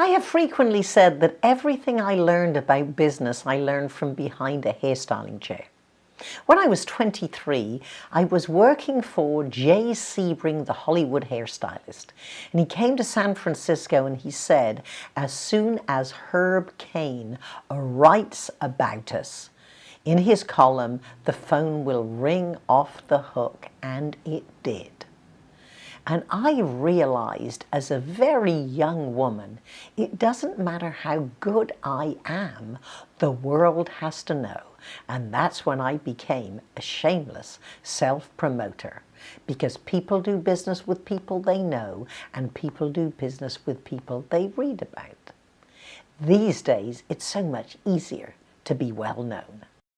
I have frequently said that everything I learned about business I learned from behind a hairstyling chair. When I was 23, I was working for Jay Sebring, the Hollywood hairstylist. And he came to San Francisco and he said, as soon as Herb Caen writes about us, in his column, the phone will ring off the hook. And it did. And I realized as a very young woman, it doesn't matter how good I am, the world has to know. And that's when I became a shameless self-promoter because people do business with people they know and people do business with people they read about. These days, it's so much easier to be well known.